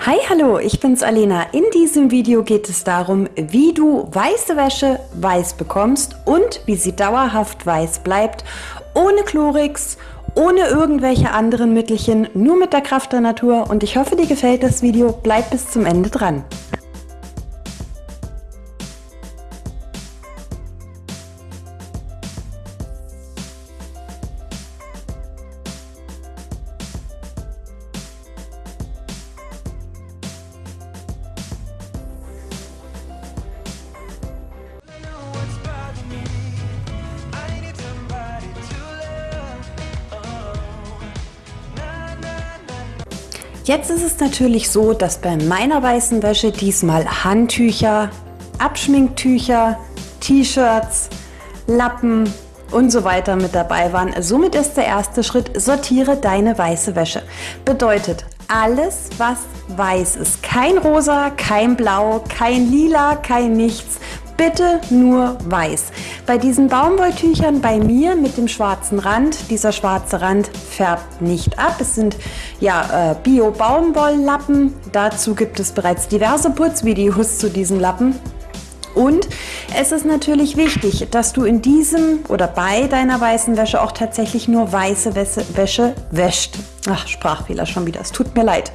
Hi, hallo, ich bin's Alena. In diesem Video geht es darum, wie du weiße Wäsche weiß bekommst und wie sie dauerhaft weiß bleibt, ohne Chlorix, ohne irgendwelche anderen Mittelchen, nur mit der Kraft der Natur und ich hoffe, dir gefällt das Video. Bleib bis zum Ende dran. Jetzt ist es natürlich so, dass bei meiner weißen Wäsche diesmal Handtücher, Abschminktücher, T-Shirts, Lappen und so weiter mit dabei waren. Somit ist der erste Schritt, sortiere deine weiße Wäsche. Bedeutet, alles was weiß ist, kein rosa, kein blau, kein lila, kein nichts, bitte nur weiß. Bei diesen Baumwolltüchern bei mir mit dem schwarzen Rand, dieser schwarze Rand färbt nicht ab. Es sind ja äh, Bio-Baumwolllappen. Dazu gibt es bereits diverse Putzvideos zu diesen Lappen. Und es ist natürlich wichtig, dass du in diesem oder bei deiner weißen Wäsche auch tatsächlich nur weiße Wäsche wäscht. Ach, Sprachfehler schon wieder, es tut mir leid.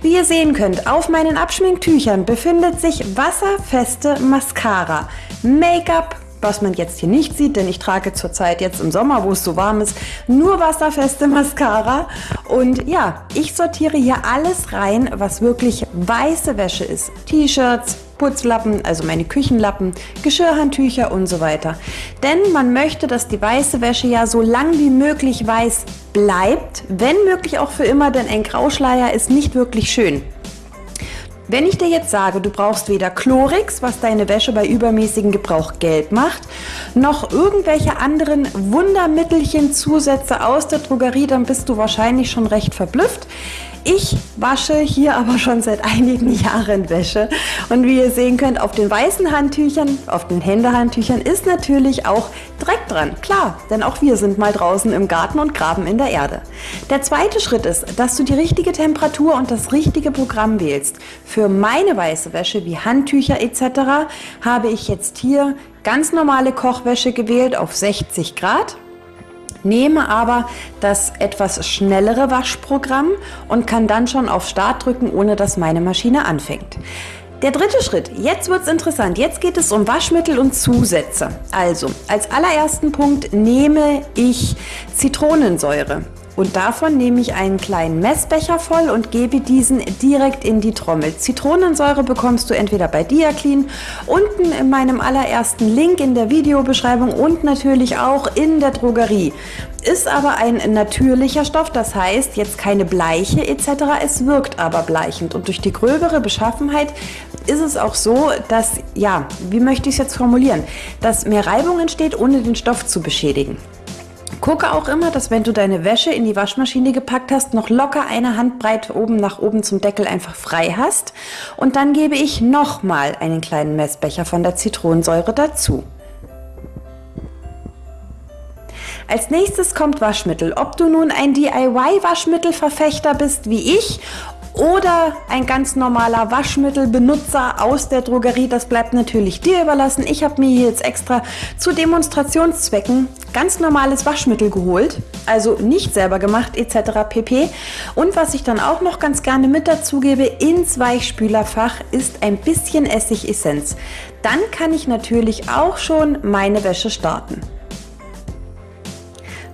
Wie ihr sehen könnt, auf meinen Abschminktüchern befindet sich wasserfeste Mascara, Make-up, was man jetzt hier nicht sieht, denn ich trage zurzeit jetzt im Sommer, wo es so warm ist, nur wasserfeste Mascara. Und ja, ich sortiere hier alles rein, was wirklich weiße Wäsche ist. T-Shirts, Putzlappen, also meine Küchenlappen, Geschirrhandtücher und so weiter. Denn man möchte, dass die weiße Wäsche ja so lang wie möglich weiß bleibt, wenn möglich auch für immer, denn ein Grauschleier ist nicht wirklich schön. Wenn ich dir jetzt sage, du brauchst weder Chlorix, was deine Wäsche bei übermäßigem Gebrauch gelb macht, noch irgendwelche anderen Wundermittelchen, Zusätze aus der Drogerie, dann bist du wahrscheinlich schon recht verblüfft. Ich wasche hier aber schon seit einigen Jahren Wäsche und wie ihr sehen könnt, auf den weißen Handtüchern, auf den Händehandtüchern ist natürlich auch Dreck dran. Klar, denn auch wir sind mal draußen im Garten und graben in der Erde. Der zweite Schritt ist, dass du die richtige Temperatur und das richtige Programm wählst. Für meine weiße Wäsche wie Handtücher etc. habe ich jetzt hier ganz normale Kochwäsche gewählt auf 60 Grad nehme aber das etwas schnellere Waschprogramm und kann dann schon auf Start drücken, ohne dass meine Maschine anfängt. Der dritte Schritt, jetzt wird es interessant, jetzt geht es um Waschmittel und Zusätze. Also, als allerersten Punkt nehme ich Zitronensäure. Und davon nehme ich einen kleinen Messbecher voll und gebe diesen direkt in die Trommel. Zitronensäure bekommst du entweder bei Diaclean, unten in meinem allerersten Link in der Videobeschreibung und natürlich auch in der Drogerie. Ist aber ein natürlicher Stoff, das heißt jetzt keine Bleiche etc. Es wirkt aber bleichend und durch die gröbere Beschaffenheit ist es auch so, dass, ja, wie möchte ich es jetzt formulieren, dass mehr Reibung entsteht, ohne den Stoff zu beschädigen. Gucke auch immer, dass wenn du deine Wäsche in die Waschmaschine gepackt hast, noch locker eine Handbreit oben nach oben zum Deckel einfach frei hast. Und dann gebe ich nochmal einen kleinen Messbecher von der Zitronensäure dazu. Als nächstes kommt Waschmittel. Ob du nun ein DIY-Waschmittelverfechter bist wie ich oder ein ganz normaler Waschmittelbenutzer aus der Drogerie, das bleibt natürlich dir überlassen. Ich habe mir jetzt extra zu Demonstrationszwecken ganz normales Waschmittel geholt, also nicht selber gemacht etc. pp. Und was ich dann auch noch ganz gerne mit dazu gebe ins Weichspülerfach ist ein bisschen Essigessenz. Dann kann ich natürlich auch schon meine Wäsche starten.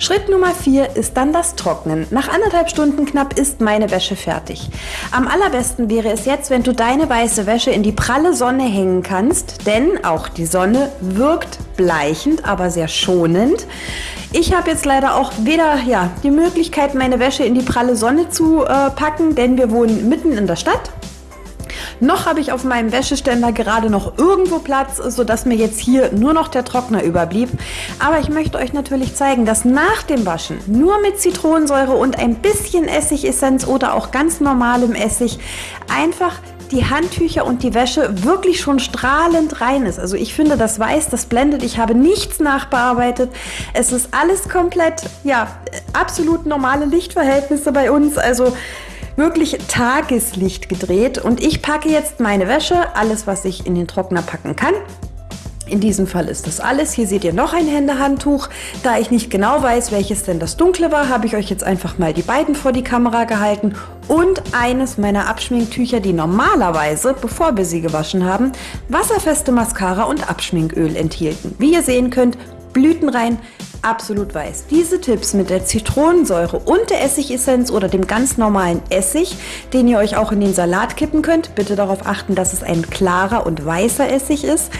Schritt Nummer 4 ist dann das Trocknen. Nach anderthalb Stunden knapp ist meine Wäsche fertig. Am allerbesten wäre es jetzt, wenn du deine weiße Wäsche in die pralle Sonne hängen kannst, denn auch die Sonne wirkt bleichend, aber sehr schonend. Ich habe jetzt leider auch weder ja, die Möglichkeit, meine Wäsche in die pralle Sonne zu äh, packen, denn wir wohnen mitten in der Stadt. Noch habe ich auf meinem Wäscheständer gerade noch irgendwo Platz, sodass mir jetzt hier nur noch der Trockner überblieb. Aber ich möchte euch natürlich zeigen, dass nach dem Waschen nur mit Zitronensäure und ein bisschen Essigessenz oder auch ganz normalem Essig einfach die Handtücher und die Wäsche wirklich schon strahlend rein ist. Also ich finde, das weiß, das blendet. Ich habe nichts nachbearbeitet. Es ist alles komplett, ja, absolut normale Lichtverhältnisse bei uns. Also wirklich Tageslicht gedreht und ich packe jetzt meine Wäsche, alles was ich in den Trockner packen kann, in diesem Fall ist das alles. Hier seht ihr noch ein Händehandtuch. Da ich nicht genau weiß, welches denn das dunkle war, habe ich euch jetzt einfach mal die beiden vor die Kamera gehalten. Und eines meiner Abschminktücher, die normalerweise, bevor wir sie gewaschen haben, wasserfeste Mascara und Abschminköl enthielten. Wie ihr sehen könnt, blütenrein, absolut weiß. Diese Tipps mit der Zitronensäure und der Essigessenz oder dem ganz normalen Essig, den ihr euch auch in den Salat kippen könnt, bitte darauf achten, dass es ein klarer und weißer Essig ist,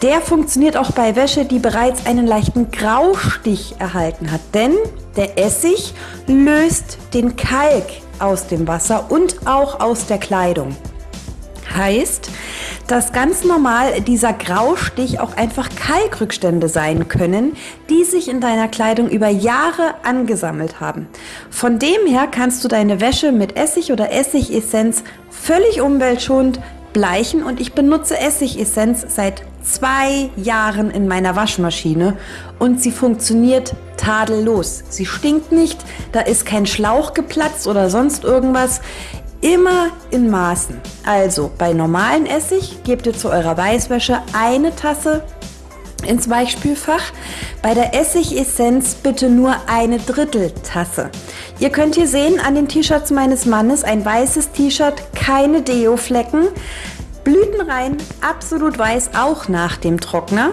der funktioniert auch bei Wäsche, die bereits einen leichten Graustich erhalten hat. Denn der Essig löst den Kalk aus dem Wasser und auch aus der Kleidung. Heißt, dass ganz normal dieser Graustich auch einfach Kalkrückstände sein können, die sich in deiner Kleidung über Jahre angesammelt haben. Von dem her kannst du deine Wäsche mit Essig oder Essigessenz völlig umweltschonend bleichen und ich benutze Essigessenz seit zwei Jahren in meiner Waschmaschine und sie funktioniert tadellos. Sie stinkt nicht, da ist kein Schlauch geplatzt oder sonst irgendwas. Immer in Maßen. Also bei normalen Essig gebt ihr zu eurer Weißwäsche eine Tasse ins Weichspülfach. Bei der Essigessenz bitte nur eine Dritteltasse. Ihr könnt hier sehen an den T-Shirts meines Mannes ein weißes T-Shirt, keine Deo-Flecken, blütenrein, absolut weiß, auch nach dem Trockner.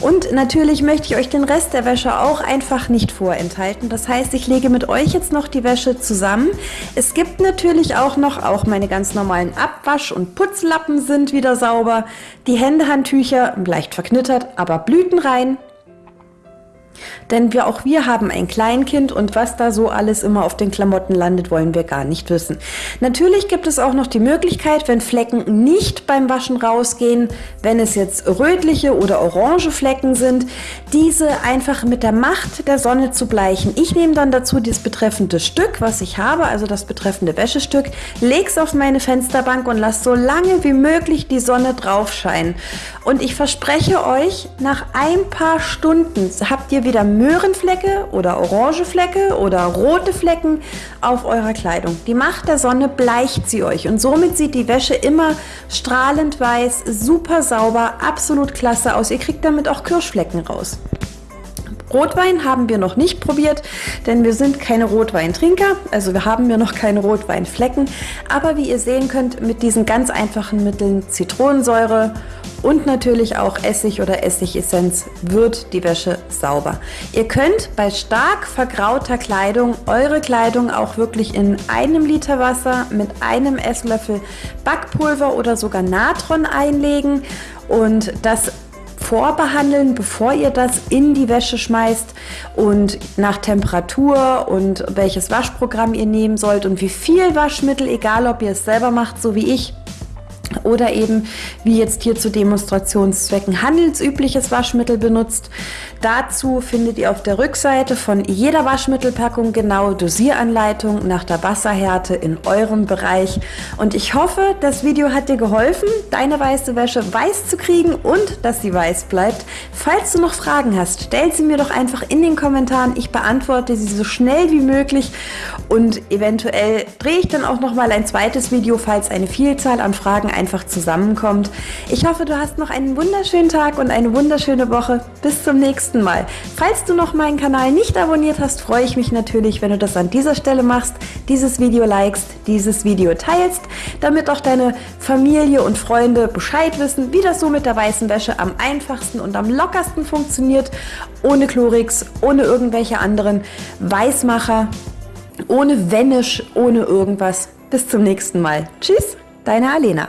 Und natürlich möchte ich euch den Rest der Wäsche auch einfach nicht vorenthalten. Das heißt, ich lege mit euch jetzt noch die Wäsche zusammen. Es gibt natürlich auch noch, auch meine ganz normalen Abwasch- und Putzlappen sind wieder sauber. Die Händehandtücher leicht verknittert, aber blütenrein. Denn wir, auch wir haben ein Kleinkind und was da so alles immer auf den Klamotten landet, wollen wir gar nicht wissen. Natürlich gibt es auch noch die Möglichkeit, wenn Flecken nicht beim Waschen rausgehen, wenn es jetzt rötliche oder orange Flecken sind, diese einfach mit der Macht der Sonne zu bleichen. Ich nehme dann dazu das betreffende Stück, was ich habe, also das betreffende Wäschestück, lege es auf meine Fensterbank und lasse so lange wie möglich die Sonne drauf scheinen. Und ich verspreche euch, nach ein paar Stunden habt ihr wieder Möhrenflecke oder orange Flecke oder rote Flecken auf eurer Kleidung. Die Macht der Sonne bleicht sie euch und somit sieht die Wäsche immer strahlend weiß, super sauber, absolut klasse aus. Ihr kriegt damit auch Kirschflecken raus. Rotwein haben wir noch nicht probiert, denn wir sind keine Rotweintrinker, also wir haben ja noch keine Rotweinflecken. Aber wie ihr sehen könnt, mit diesen ganz einfachen Mitteln Zitronensäure und natürlich auch Essig oder Essigessenz wird die Wäsche sauber. Ihr könnt bei stark vergrauter Kleidung eure Kleidung auch wirklich in einem Liter Wasser mit einem Esslöffel Backpulver oder sogar Natron einlegen und das vorbehandeln, bevor ihr das in die Wäsche schmeißt und nach Temperatur und welches Waschprogramm ihr nehmen sollt und wie viel Waschmittel, egal ob ihr es selber macht, so wie ich, oder eben wie jetzt hier zu Demonstrationszwecken handelsübliches Waschmittel benutzt. Dazu findet ihr auf der Rückseite von jeder Waschmittelpackung genau Dosieranleitung nach der Wasserhärte in eurem Bereich. Und ich hoffe, das Video hat dir geholfen, deine weiße Wäsche weiß zu kriegen und dass sie weiß bleibt. Falls du noch Fragen hast, stell sie mir doch einfach in den Kommentaren. Ich beantworte sie so schnell wie möglich und eventuell drehe ich dann auch noch mal ein zweites Video, falls eine Vielzahl an Fragen einfach zusammenkommt. Ich hoffe, du hast noch einen wunderschönen Tag und eine wunderschöne Woche. Bis zum nächsten Mal. Falls du noch meinen Kanal nicht abonniert hast, freue ich mich natürlich, wenn du das an dieser Stelle machst, dieses Video likest, dieses Video teilst, damit auch deine Familie und Freunde Bescheid wissen, wie das so mit der weißen Wäsche am einfachsten und am lockersten funktioniert, ohne Chlorix, ohne irgendwelche anderen Weißmacher, ohne Vanish, ohne irgendwas. Bis zum nächsten Mal. Tschüss, deine Alena.